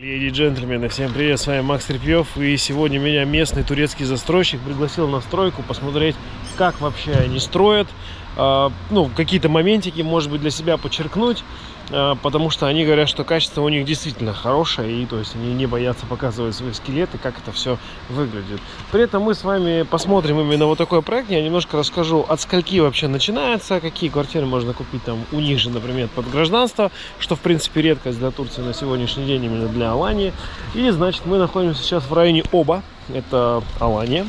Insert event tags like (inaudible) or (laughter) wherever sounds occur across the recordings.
Леди и джентльмены, всем привет, с вами Макс Репьев и сегодня меня местный турецкий застройщик пригласил на стройку посмотреть, как вообще они строят, э, ну, какие-то моментики, может быть, для себя подчеркнуть, э, потому что они говорят, что качество у них действительно хорошее, и то есть они не боятся показывать свои скелеты, как это все выглядит. При этом мы с вами посмотрим именно вот такой проект, я немножко расскажу, от скольки вообще начинается, какие квартиры можно купить там у них же, например, под гражданство, что в принципе редкость для Турции на сегодняшний день именно для Алании. И значит мы находимся сейчас в районе Оба, это Алания.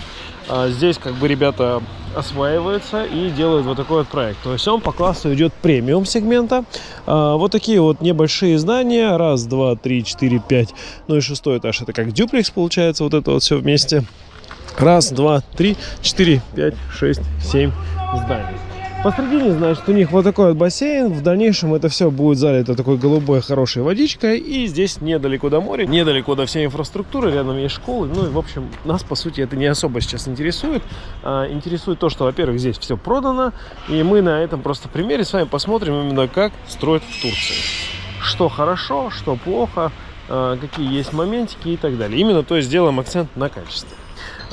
А здесь как бы ребята осваиваются и делают вот такой вот проект. То есть он по классу идет премиум сегмента. А, вот такие вот небольшие здания. Раз, два, три, четыре, пять. Ну и шестой этаж это как дюплекс получается. Вот это вот все вместе. Раз, два, три, четыре, пять, шесть, семь зданий. Посредине, значит, у них вот такой вот бассейн. В дальнейшем это все будет залито такой голубой хорошей водичкой. И здесь недалеко до моря, недалеко до всей инфраструктуры. Рядом есть школы. Ну и, в общем, нас, по сути, это не особо сейчас интересует. А, интересует то, что, во-первых, здесь все продано. И мы на этом просто примере с вами посмотрим именно, как строят в Турции. Что хорошо, что плохо, какие есть моментики и так далее. Именно, то есть, сделаем акцент на качестве.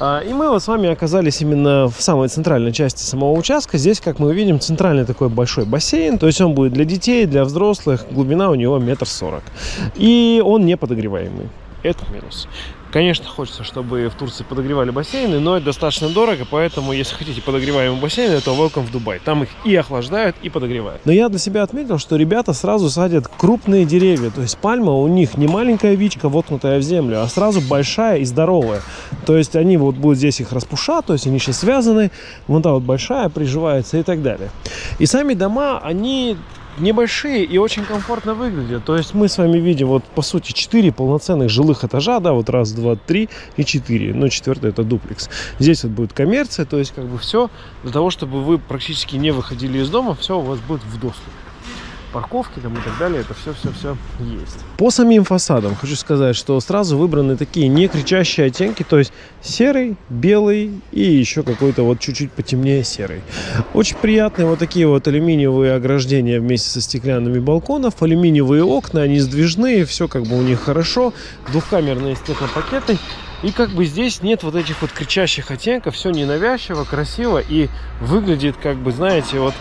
А, и мы вот с вами оказались именно в самой центральной части самого участка. Здесь, как мы увидим, центральный такой большой бассейн. То есть он будет для детей, для взрослых. Глубина у него метр сорок. И он не подогреваемый. Это минус. Конечно, хочется, чтобы в Турции подогревали бассейны, но это достаточно дорого, поэтому, если хотите подогреваемый бассейн, то welcome в Дубай. Там их и охлаждают, и подогревают. Но я для себя отметил, что ребята сразу садят крупные деревья. То есть пальма у них не маленькая вичка, воткнутая в землю, а сразу большая и здоровая. То есть они вот будут здесь их распушать, то есть они сейчас связаны. Вон та вот большая приживается и так далее. И сами дома, они небольшие и очень комфортно выглядят. То есть мы с вами видим вот по сути 4 полноценных жилых этажа, да, вот раз, два, три и четыре. Ну, четвертый это дуплекс. Здесь вот будет коммерция, то есть как бы все для того, чтобы вы практически не выходили из дома, все у вас будет в доступе парковки там и так далее, это все-все-все есть. По самим фасадам хочу сказать, что сразу выбраны такие не кричащие оттенки, то есть серый, белый и еще какой-то вот чуть-чуть потемнее серый. Очень приятные вот такие вот алюминиевые ограждения вместе со стеклянными балконов, алюминиевые окна, они сдвижные, все как бы у них хорошо, двухкамерные стеклопакеты. И как бы здесь нет вот этих вот кричащих оттенков, все ненавязчиво, красиво и выглядит как бы, знаете, вот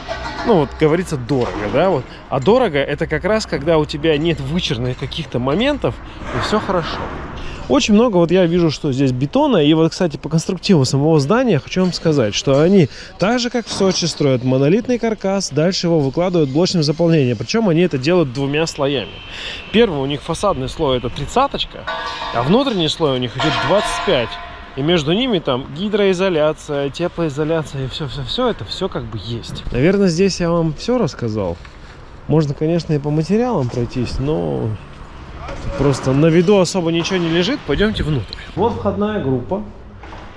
ну вот говорится дорого, да, вот. А дорого это как раз, когда у тебя нет вычерных каких-то моментов, и все хорошо. Очень много, вот я вижу, что здесь бетона. И вот, кстати, по конструктиву самого здания хочу вам сказать, что они так же, как в Сочи, строят монолитный каркас, дальше его выкладывают блочным заполнением. Причем они это делают двумя слоями. Первый у них фасадный слой это тридцаточка, а внутренний слой у них идет 25. И между ними там гидроизоляция, теплоизоляция и все-все-все, это все как бы есть. Наверное, здесь я вам все рассказал. Можно, конечно, и по материалам пройтись, но просто на виду особо ничего не лежит. Пойдемте внутрь. Вот входная группа.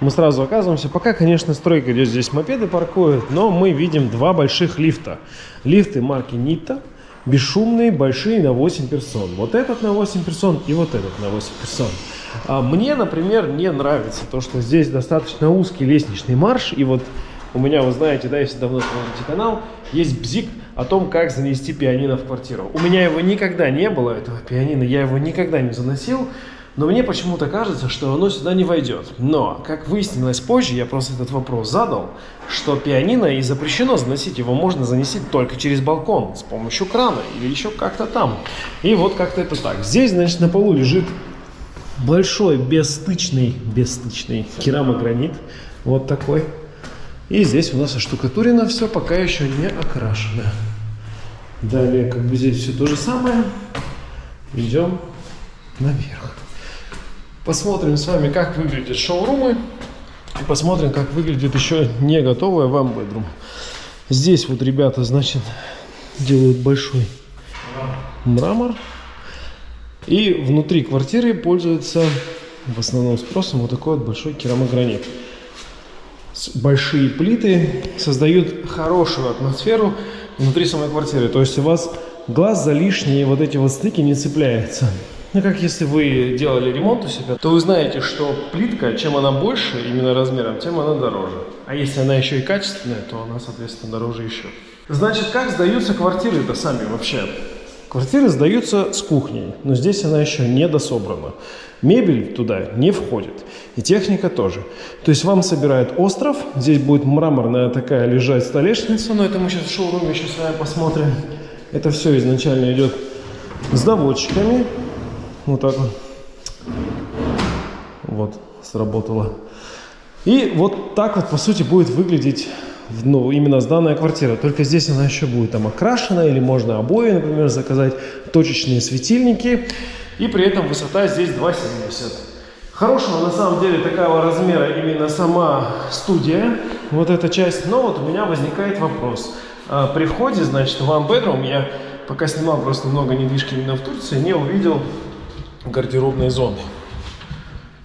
Мы сразу оказываемся. Пока, конечно, стройка идет, здесь мопеды паркуют, но мы видим два больших лифта. Лифты марки Нита бесшумные, большие на 8 персон. Вот этот на 8 персон и вот этот на 8 персон. А мне, например, не нравится то, что здесь достаточно узкий лестничный марш. И вот у меня, вы знаете, да, если давно смотрите канал, есть бзик о том, как занести пианино в квартиру. У меня его никогда не было, этого пианино, я его никогда не заносил. Но мне почему-то кажется, что оно сюда не войдет. Но, как выяснилось позже, я просто этот вопрос задал, что пианино и запрещено заносить, его можно занести только через балкон, с помощью крана или еще как-то там. И вот как-то это так. Здесь, значит, на полу лежит большой бесстычный, бесстычный керамогранит, вот такой. И здесь у нас оштукатурено все, пока еще не окрашено. Далее, как бы здесь все то же самое. Идем наверх. Посмотрим с вами, как выглядят шоурумы. И посмотрим, как выглядит еще не готовая вам бедрум. Здесь вот ребята, значит, делают большой мрамор. И внутри квартиры пользуется в основном спросом вот такой вот большой керамогранит. Большие плиты создают хорошую атмосферу внутри самой квартиры. То есть у вас глаз за лишние вот эти вот стыки не цепляется. Ну, как если вы делали ремонт у себя, то вы знаете, что плитка, чем она больше именно размером, тем она дороже. А если она еще и качественная, то она, соответственно, дороже еще. Значит, как сдаются квартиры-то сами вообще? Квартиры сдаются с кухней, но здесь она еще не дособрана. Мебель туда не входит. И техника тоже. То есть вам собирают остров. Здесь будет мраморная такая лежать столешница. Но это мы сейчас в шоуруме еще с вами посмотрим. Это все изначально идет с доводчиками. Вот так вот. Вот, сработало. И вот так вот, по сути, будет выглядеть ну, именно сданная квартира. Только здесь она еще будет там окрашена, или можно обои, например, заказать, точечные светильники. И при этом высота здесь 2,70. Хорошего на самом деле такого размера именно сама студия, вот эта часть. Но вот у меня возникает вопрос. А, при входе, значит, в one bedroom, я пока снимал просто много недвижки именно в Турции, не увидел гардеробной зоны.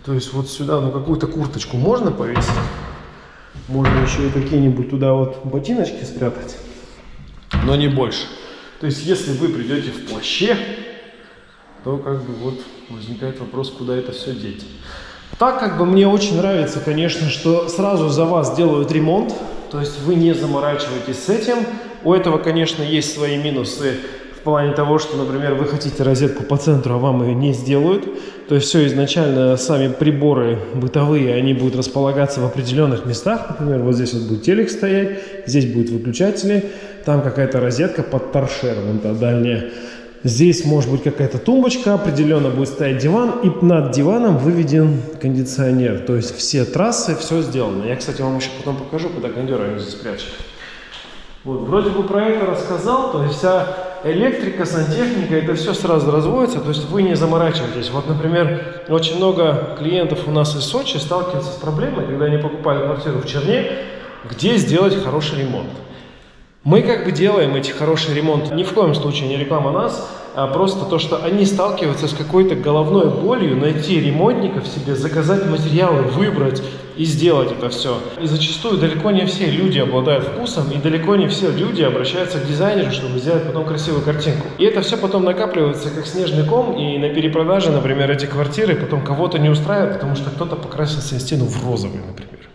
То есть вот сюда, ну какую-то курточку можно повесить? Можно еще и какие-нибудь туда вот ботиночки спрятать, но не больше. То есть если вы придете в плаще, то как бы вот возникает вопрос, куда это все деть. Так как бы мне очень нравится, конечно, что сразу за вас делают ремонт, то есть вы не заморачиваетесь с этим. У этого, конечно, есть свои минусы плане того, что, например, вы хотите розетку по центру, а вам ее не сделают. То есть все изначально, сами приборы бытовые, они будут располагаться в определенных местах. Например, вот здесь вот будет телек стоять, здесь будут выключатели, там какая-то розетка под торшер, вон та дальняя. Здесь может быть какая-то тумбочка, определенно будет стоять диван, и над диваном выведен кондиционер. То есть все трассы, все сделано. Я, кстати, вам еще потом покажу, куда кондер здесь прячет. Вот, вроде бы про это рассказал, то есть вся электрика, сантехника, это все сразу разводится, то есть вы не заморачиваетесь. Вот, например, очень много клиентов у нас из Сочи сталкиваются с проблемой, когда они покупали квартиру в Черне, где сделать хороший ремонт. Мы как бы делаем эти хорошие ремонты. Ни в коем случае не реклама нас, а просто то, что они сталкиваются с какой-то головной болью, найти ремонтников себе, заказать материалы, выбрать и сделать это все. И зачастую далеко не все люди обладают вкусом, и далеко не все люди обращаются к дизайнеру, чтобы сделать потом красивую картинку. И это все потом накапливается как снежный ком, и на перепродаже, например, эти квартиры потом кого-то не устраивает, потому что кто-то покрасил себе стену в розовый, например.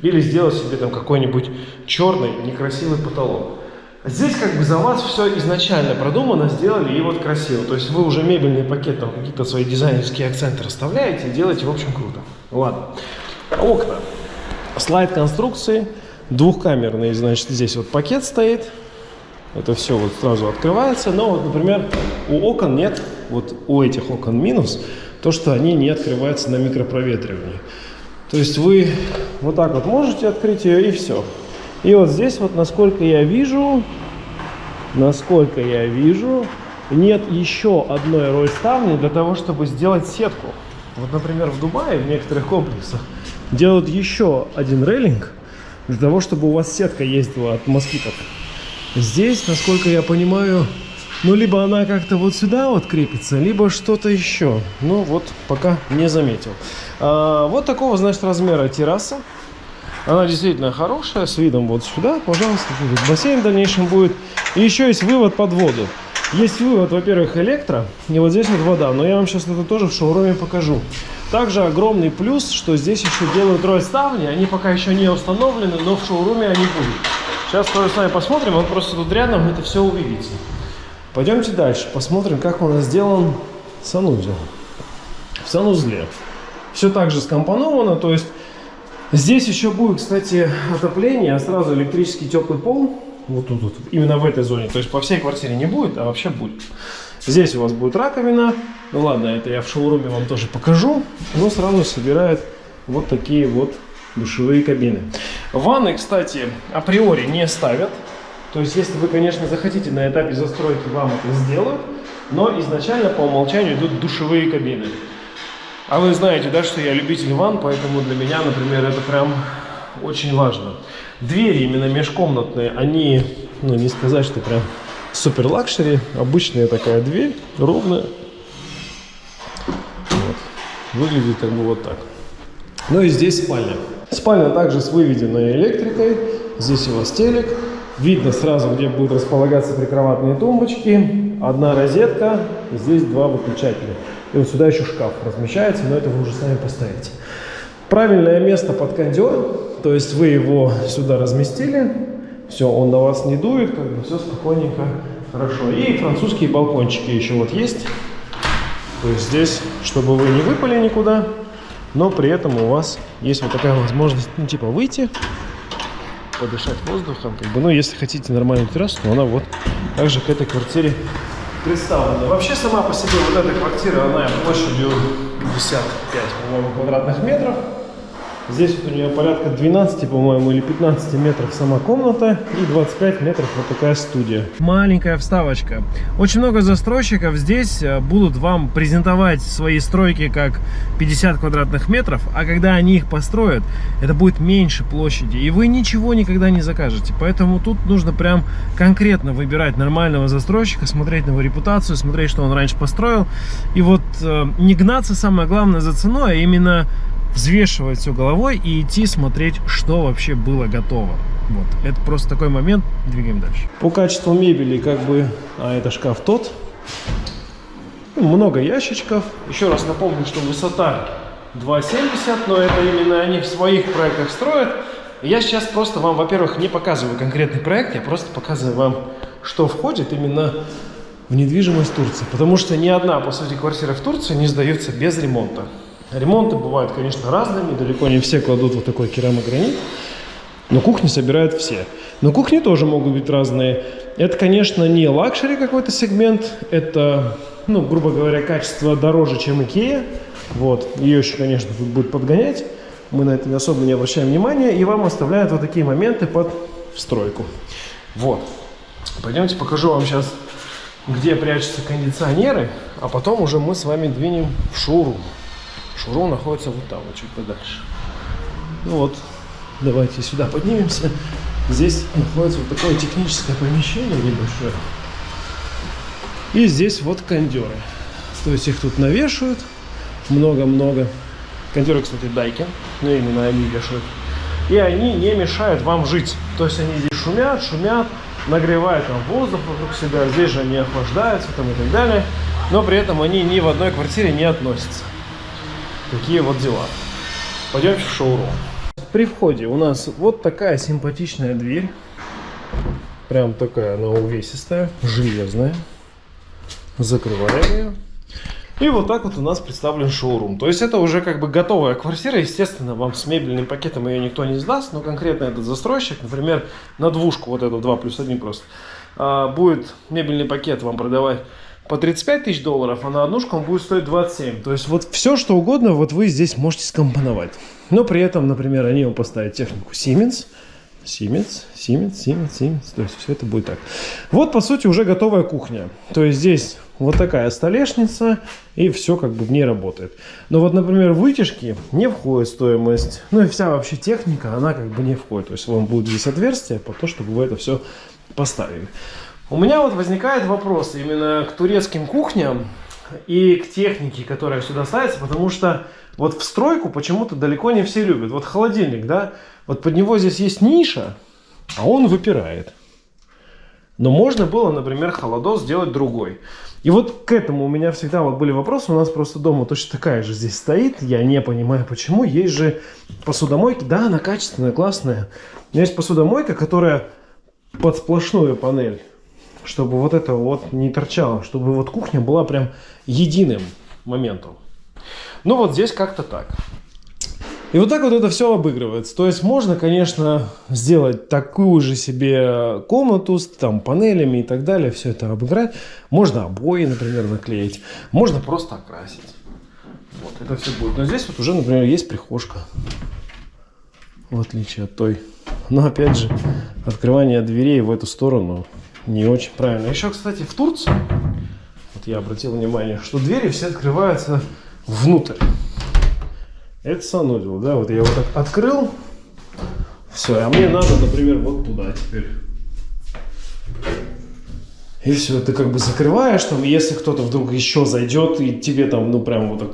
Или сделать себе там какой-нибудь черный некрасивый потолок. Здесь как бы за вас все изначально продумано, сделали и вот красиво. То есть вы уже мебельный пакет, там какие-то свои дизайнерские акценты расставляете и делаете, в общем, круто. Ладно. Окна. Слайд конструкции. Двухкамерный, значит, здесь вот пакет стоит. Это все вот сразу открывается. Но вот, например, у окон нет, вот у этих окон минус, то, что они не открываются на микропроветривании. То есть вы вот так вот можете открыть ее и все. И вот здесь вот, насколько я вижу, насколько я вижу, нет еще одной роль ставни для того, чтобы сделать сетку. Вот, например, в Дубае, в некоторых комплексах, делают еще один рейлинг для того, чтобы у вас сетка ездила от москитов. Здесь, насколько я понимаю, ну, либо она как-то вот сюда вот крепится, либо что-то еще. Ну, вот пока не заметил. А, вот такого, значит, размера терраса. Она действительно хорошая, с видом вот сюда, пожалуйста. Бассейн в дальнейшем будет. И еще есть вывод под воду. Есть вывод, во-первых, электро, и вот здесь вот вода. Но я вам сейчас это тоже в шоуруме покажу. Также огромный плюс, что здесь еще делают роль ставни. Они пока еще не установлены, но в шоуруме они будут. Сейчас тоже с вами посмотрим, вот просто тут рядом это все увидите. Пойдемте дальше, посмотрим, как у нас сделан санузел. В санузле все так же скомпоновано, то есть здесь еще будет, кстати, отопление, а сразу электрический теплый пол. Вот тут, вот, именно в этой зоне. То есть по всей квартире не будет, а вообще будет. Здесь у вас будет раковина. Ну ладно, это я в шоуруме вам тоже покажу. Но сразу собирает вот такие вот душевые кабины. Ванны, кстати, априори не ставят. То есть, если вы, конечно, захотите на этапе застройки, вам это сделают, но изначально по умолчанию идут душевые кабины. А вы знаете, да, что я любитель ванн, поэтому для меня, например, это прям очень важно. Двери именно межкомнатные, они, ну, не сказать, что прям супер luxury. Обычная такая дверь, ровная. Вот. Выглядит как бы вот так. Ну и здесь спальня. Спальня также с выведенной электрикой. Здесь у вас телек. Видно сразу, где будут располагаться прикроватные тумбочки. Одна розетка, здесь два выключателя. И вот сюда еще шкаф размещается, но это вы уже сами поставите. Правильное место под кондер, то есть вы его сюда разместили, все, он на вас не дует, как бы все спокойненько хорошо. И французские балкончики еще вот есть. То есть здесь, чтобы вы не выпали никуда, но при этом у вас есть вот такая возможность, ну, типа, выйти, подышать воздухом, как бы, ну, если хотите нормальную террасу, то она вот также к этой квартире представлена. Вообще, сама по себе вот эта квартира, она площадью 55, по-моему, квадратных метров. Здесь вот у нее порядка 12, по-моему, или 15 метров сама комната и 25 метров вот такая студия. Маленькая вставочка. Очень много застройщиков здесь э, будут вам презентовать свои стройки как 50 квадратных метров, а когда они их построят, это будет меньше площади, и вы ничего никогда не закажете. Поэтому тут нужно прям конкретно выбирать нормального застройщика, смотреть на его репутацию, смотреть, что он раньше построил. И вот э, не гнаться, самое главное, за ценой, а именно взвешивать все головой и идти смотреть, что вообще было готово. Вот, это просто такой момент, двигаем дальше. По качеству мебели, как бы, а это шкаф тот, много ящичков. Еще раз напомню, что высота 2,70, но это именно они в своих проектах строят. Я сейчас просто вам, во-первых, не показываю конкретный проект, я просто показываю вам, что входит именно в недвижимость Турции. Потому что ни одна, по сути, квартира в Турции не сдается без ремонта. Ремонты бывают, конечно, разными, далеко не все кладут вот такой керамогранит, но кухни собирают все. Но кухни тоже могут быть разные. Это, конечно, не luxury какой-то сегмент, это, ну, грубо говоря, качество дороже, чем Икея. Вот, ее еще, конечно, тут будет подгонять. Мы на это особо не обращаем внимания, и вам оставляют вот такие моменты под стройку. Вот. Пойдемте покажу вам сейчас, где прячутся кондиционеры, а потом уже мы с вами двинем в шоурум. Шурон находится вот там, вот чуть подальше. Ну вот, давайте сюда поднимемся. Здесь находится вот такое техническое помещение небольшое. И здесь вот кондеры. То есть их тут навешивают много-много. Кондеры, кстати, дайки, но именно они вешают. И они не мешают вам жить. То есть они здесь шумят, шумят, нагревают там воздух вокруг себя. Здесь же они охлаждаются там и так далее. Но при этом они ни в одной квартире не относятся. Такие вот дела. Пойдемте в шоурум. При входе у нас вот такая симпатичная дверь. Прям такая она увесистая, железная. Закрываем ее. И вот так вот у нас представлен шоурум. То есть это уже как бы готовая квартира. Естественно, вам с мебельным пакетом ее никто не сдаст. Но конкретно этот застройщик, например, на двушку, вот эту 2 плюс 1 просто, а, будет мебельный пакет вам продавать по 35 тысяч долларов, а на однушку он будет стоить 27. То есть вот все, что угодно, вот вы здесь можете скомпоновать. Но при этом, например, они вам поставят технику Siemens, Siemens, Siemens, Siemens, Siemens. То есть все это будет так. Вот, по сути, уже готовая кухня. То есть здесь вот такая столешница, и все как бы в ней работает. Но вот, например, вытяжки не входит стоимость. Ну и вся вообще техника, она как бы не входит. То есть вам будет здесь отверстие по то, чтобы вы это все поставили. У меня вот возникает вопрос именно к турецким кухням и к технике, которая сюда ставится, потому что вот в стройку почему-то далеко не все любят. Вот холодильник, да, вот под него здесь есть ниша, а он выпирает. Но можно было, например, холодос сделать другой. И вот к этому у меня всегда вот были вопросы. У нас просто дома точно такая же здесь стоит. Я не понимаю, почему. Есть же посудомойки. Да, она качественная, классная. Но есть посудомойка, которая под сплошную панель чтобы вот это вот не торчало, чтобы вот кухня была прям единым моментом. Ну вот здесь как-то так. И вот так вот это все обыгрывается. То есть можно, конечно, сделать такую же себе комнату с там панелями и так далее, все это обыграть. Можно обои, например, наклеить. Можно просто окрасить. Вот это все будет. Но здесь вот уже, например, есть прихожка. В отличие от той. Но опять же, открывание дверей в эту сторону не очень правильно. Еще, кстати, в Турции, вот я обратил внимание, что двери все открываются внутрь. Это санузел, да, вот я его так открыл, все, а мне надо, например, вот туда теперь. И все, ты как бы закрываешь там, если кто-то вдруг еще зайдет и тебе там, ну, прям вот так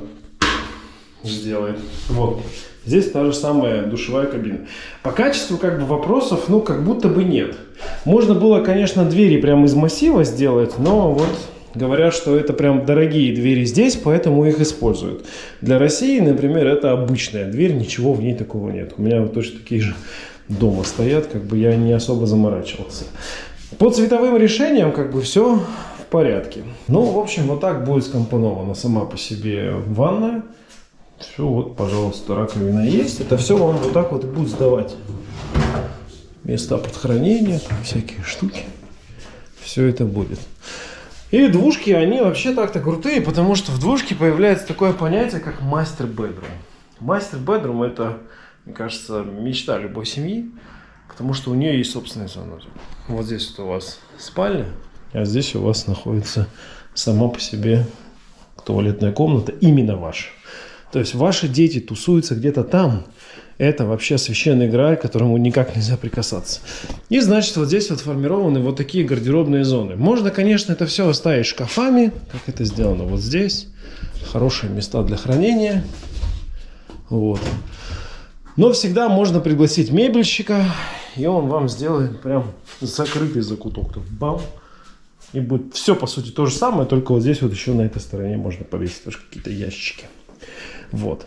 сделает. Вот. Здесь та же самая душевая кабина. По качеству как бы вопросов, ну, как будто бы нет. Можно было, конечно, двери прямо из массива сделать, но вот говорят, что это прям дорогие двери здесь, поэтому их используют. Для России, например, это обычная дверь, ничего в ней такого нет. У меня вот точно такие же дома стоят, как бы я не особо заморачивался. По цветовым решениям как бы все в порядке. Ну, в общем, вот так будет скомпонована сама по себе ванная. Все, вот, пожалуйста, раковина есть. Это все вам вот так вот и будет сдавать. Места под хранение, всякие штуки. Все это будет. И двушки, они вообще так-то крутые, потому что в двушке появляется такое понятие, как мастер-бедрум. Мастер-бедрум это, мне кажется, мечта любой семьи, потому что у нее есть собственная зона. Вот здесь вот у вас спальня, а здесь у вас находится сама по себе туалетная комната, именно ваша. То есть ваши дети тусуются где-то там, это вообще священный грааль, к которому никак нельзя прикасаться. И значит, вот здесь вот формированы вот такие гардеробные зоны. Можно, конечно, это все оставить шкафами, как это сделано вот здесь. Хорошие места для хранения. Вот. Но всегда можно пригласить мебельщика, и он вам сделает прям закрытый закуток. Тут бам! И будет все, по сути, то же самое, только вот здесь вот еще на этой стороне можно повесить тоже какие-то ящики. Вот.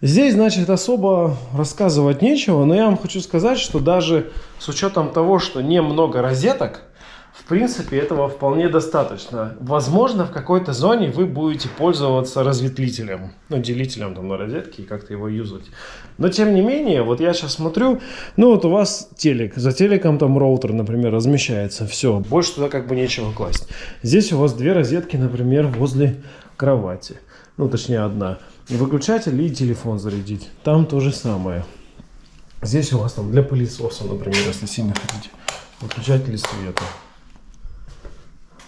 Здесь, значит, особо рассказывать нечего, но я вам хочу сказать, что даже с учетом того, что немного розеток, в принципе, этого вполне достаточно. Возможно, в какой-то зоне вы будете пользоваться разветвителем, ну, делителем там на розетке и как-то его юзать. Но, тем не менее, вот я сейчас смотрю, ну, вот у вас телек, за телеком там роутер, например, размещается, все, больше туда как бы нечего класть. Здесь у вас две розетки, например, возле кровати, ну, точнее, одна выключатель и телефон зарядить. Там то же самое. Здесь у вас там для пылесоса, например, если сильно хотите. Выключатели света.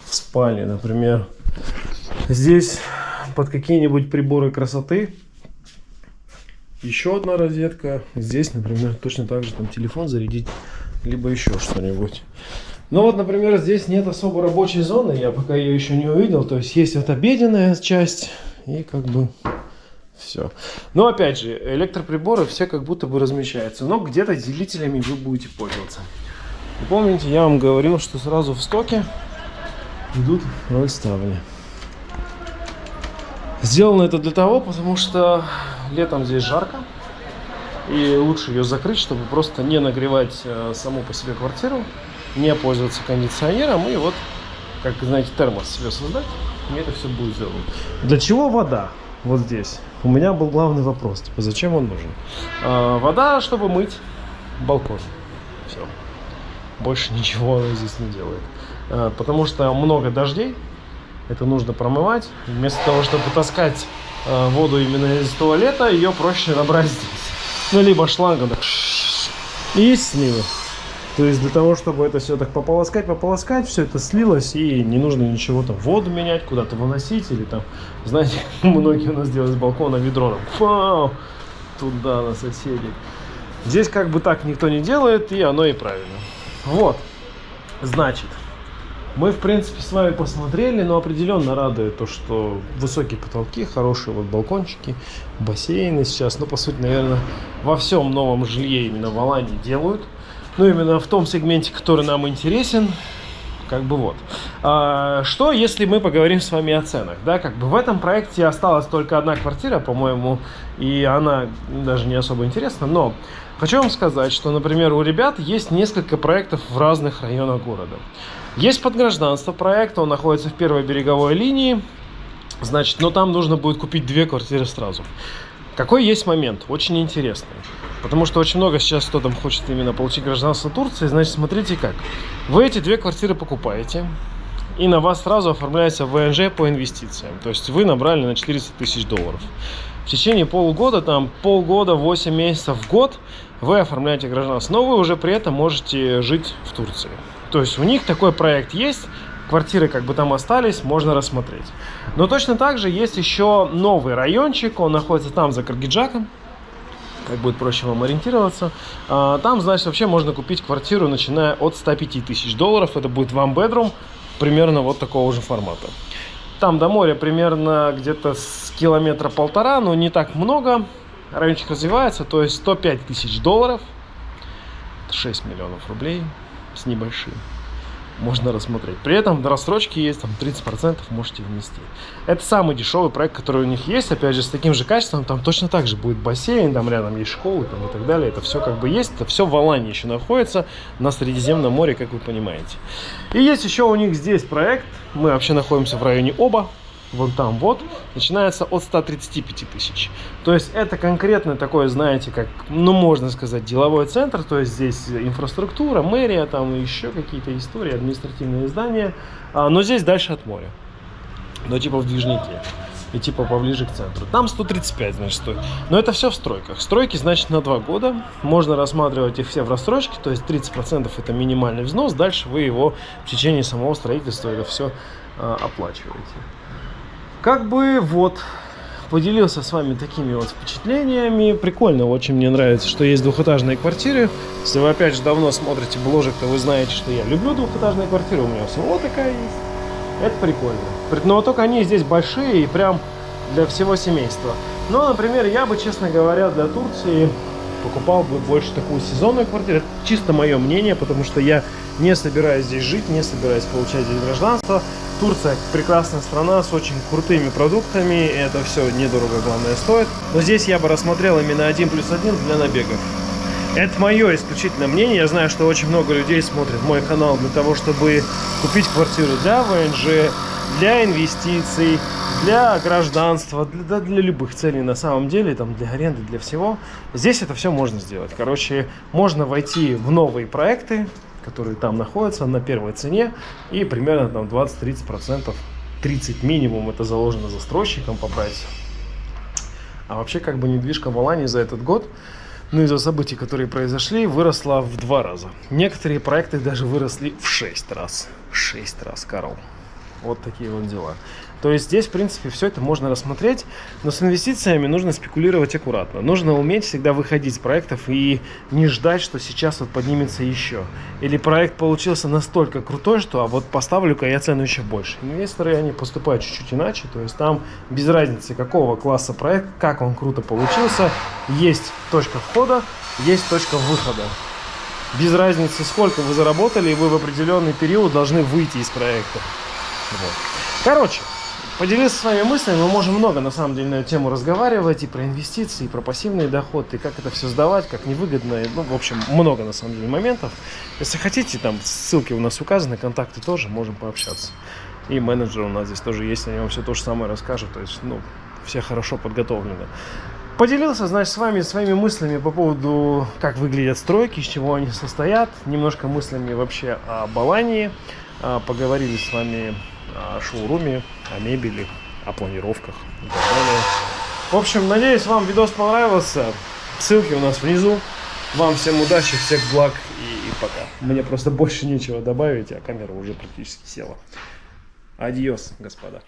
В спальне, например. Здесь под какие-нибудь приборы красоты. Еще одна розетка. Здесь, например, точно так же там телефон зарядить. Либо еще что-нибудь. Ну вот, например, здесь нет особо рабочей зоны. Я пока ее еще не увидел. То есть есть вот обеденная часть. И как бы все. Но опять же, электроприборы все как будто бы размещаются. Но где-то делителями вы будете пользоваться. И помните, я вам говорил, что сразу в стоке идут роль ставни. Сделано это для того, потому что летом здесь жарко. И лучше ее закрыть, чтобы просто не нагревать э, саму по себе квартиру, не пользоваться кондиционером и вот, как знаете, термос себе создать. И это все будет сделано. Для чего вода? Вот здесь у меня был главный вопрос, типа, зачем он нужен? А, вода, чтобы мыть балкон. Все. Больше ничего она здесь не делает. А, потому что много дождей, это нужно промывать. Вместо того, чтобы таскать а, воду именно из туалета, ее проще набрать здесь. Ну, либо шлангом и слива. То есть для того, чтобы это все так пополоскать, пополоскать, все это слилось, и не нужно ничего там, воду менять, куда-то выносить, или там, знаете, (laughs) многие у нас делают с балкона ведро, фау, туда на соседей. Здесь как бы так никто не делает, и оно и правильно. Вот, значит, мы, в принципе, с вами посмотрели, но определенно радует то, что высокие потолки, хорошие вот балкончики, бассейны сейчас, ну, по сути, наверное, во всем новом жилье именно в Алании делают ну, именно в том сегменте, который нам интересен, как бы вот. А, что, если мы поговорим с вами о ценах, да, как бы в этом проекте осталась только одна квартира, по-моему, и она даже не особо интересна, но хочу вам сказать, что, например, у ребят есть несколько проектов в разных районах города. Есть подгражданство проект, он находится в первой береговой линии, значит, но там нужно будет купить две квартиры сразу. Какой есть момент? Очень интересный. Потому что очень много сейчас кто там хочет именно получить гражданство Турции. Значит, смотрите как. Вы эти две квартиры покупаете. И на вас сразу оформляется ВНЖ по инвестициям. То есть вы набрали на 400 тысяч долларов. В течение полугода, там полгода, 8 месяцев в год вы оформляете гражданство. Но вы уже при этом можете жить в Турции. То есть у них такой проект есть квартиры как бы там остались, можно рассмотреть. Но точно так же есть еще новый райончик, он находится там за Каргиджаком, как будет проще вам ориентироваться. А, там, значит, вообще можно купить квартиру, начиная от 105 тысяч долларов. Это будет one bedroom, примерно вот такого же формата. Там до моря примерно где-то с километра полтора, но не так много. Райончик развивается, то есть 105 тысяч долларов. 6 миллионов рублей с небольшим. Можно рассмотреть. При этом до рассрочки есть там 30% можете внести. Это самый дешевый проект, который у них есть. Опять же, с таким же качеством там точно так же будет бассейн, там рядом есть школы там, и так далее. Это все как бы есть. Это все в Алании еще находится на Средиземном море, как вы понимаете. И есть еще у них здесь проект. Мы вообще находимся в районе Оба вон там вот, начинается от 135 тысяч. То есть это конкретно такое, знаете, как, ну, можно сказать, деловой центр, то есть здесь инфраструктура, мэрия, там еще какие-то истории, административные здания, а, но здесь дальше от моря, но типа в движнике и типа поближе к центру. Там 135, значит, стоит. Но это все в стройках. Стройки, значит, на 2 года. Можно рассматривать их все в рассрочке, то есть 30% это минимальный взнос. Дальше вы его в течение самого строительства это все а, оплачиваете. Как бы вот поделился с вами такими вот впечатлениями. Прикольно, очень мне нравится, что есть двухэтажные квартиры. Если вы опять же давно смотрите бложек, то вы знаете, что я люблю двухэтажные квартиры. У меня самого такая есть. Это прикольно. Но только они здесь большие и прям для всего семейства. Но, например, я бы, честно говоря, для Турции покупал бы больше такую сезонную квартиру. Это чисто мое мнение, потому что я не собираюсь здесь жить, не собираюсь получать здесь гражданство. Турция прекрасная страна с очень крутыми продуктами, это все недорого, главное, стоит. Но здесь я бы рассмотрел именно один плюс один для набегов. Это мое исключительное мнение. Я знаю, что очень много людей смотрят мой канал для того, чтобы купить квартиру для ВНЖ, для инвестиций, для гражданства, для, для любых целей на самом деле, там для аренды, для всего. Здесь это все можно сделать. Короче, можно войти в новые проекты, которые там находятся на первой цене и примерно там 20-30%, 30 минимум это заложено застройщиком по прайсу. А вообще как бы недвижка в Алании за этот год, ну из-за событий, которые произошли, выросла в два раза. Некоторые проекты даже выросли в 6 раз. 6 раз, Карл. Вот такие вот дела. То есть здесь, в принципе, все это можно рассмотреть, но с инвестициями нужно спекулировать аккуратно. Нужно уметь всегда выходить с проектов и не ждать, что сейчас вот поднимется еще. Или проект получился настолько крутой, что а вот поставлю-ка я цену еще больше. Инвесторы, они поступают чуть-чуть иначе, то есть там без разницы, какого класса проект, как он круто получился, есть точка входа, есть точка выхода без разницы, сколько вы заработали, вы в определенный период должны выйти из проекта. Вот. Короче, поделился с вами мыслями. Мы можем много, на самом деле, на эту тему разговаривать. И про инвестиции, и про пассивный доход, и как это все сдавать, как невыгодно. Ну, в общем, много, на самом деле, моментов. Если хотите, там ссылки у нас указаны, контакты тоже, можем пообщаться. И менеджер у нас здесь тоже есть, они вам все то же самое расскажут. То есть, ну, все хорошо подготовлены. Поделился, значит, с вами своими мыслями по поводу, как выглядят стройки, из чего они состоят. Немножко мыслями вообще о Балании. А, поговорили с вами о шоуруме, о мебели, о планировках и так далее. В общем, надеюсь, вам видос понравился. Ссылки у нас внизу. Вам всем удачи, всех благ и, и пока. Мне просто (laughs) больше нечего добавить, а камера уже практически села. Адьос, господа.